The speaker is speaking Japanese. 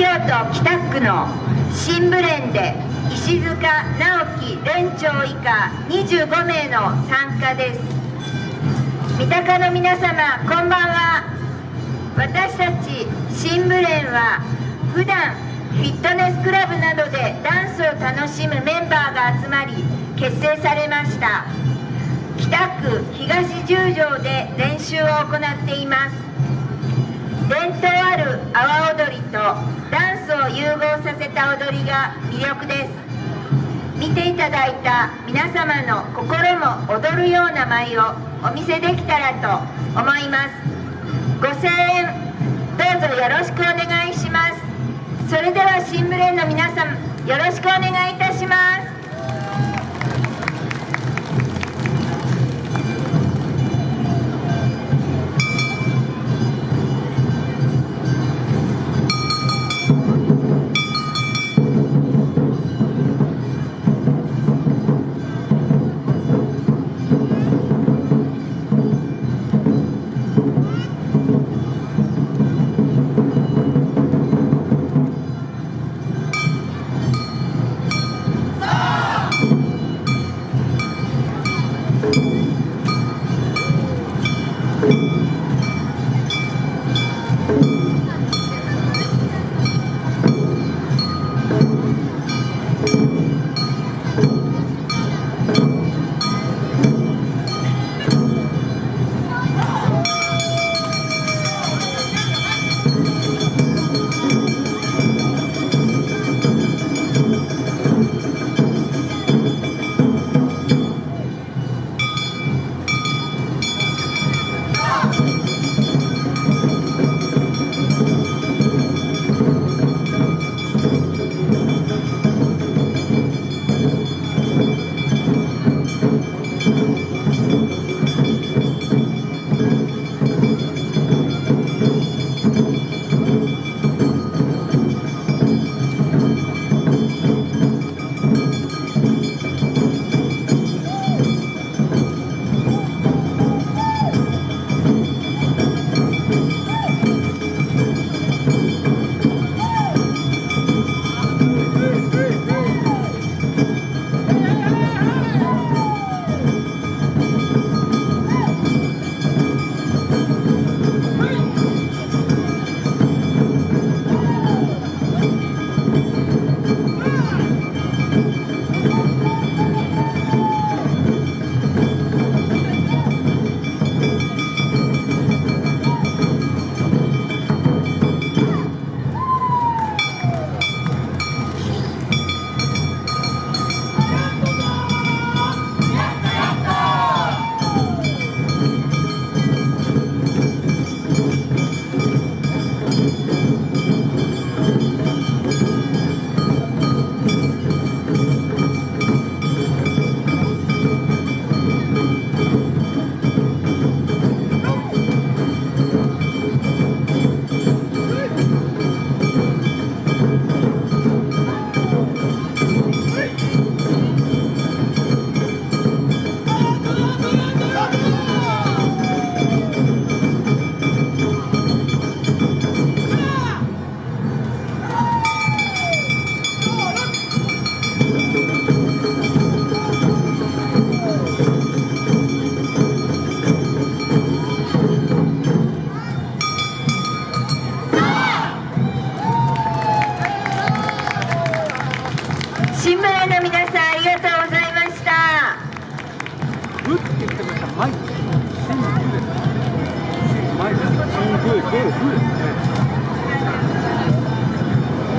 京都北区の新ブレンで石塚直樹連長以下25名の参加です。三鷹の皆様こんばんは。私たち新ブレンは普段フィットネスクラブなどでダンスを楽しむメンバーが集まり結成されました。北区東十条で練習を行っています。伝統ある阿波踊りとを融合させた踊りが魅力です。見ていただいた皆様の心も踊るような舞をお見せできたらと思います。ご声援どうぞよろしくお願いします。それでは新ブレンの皆さんよろしくお願いします。ってください。マイ。シングです。シング、ゴー、フー。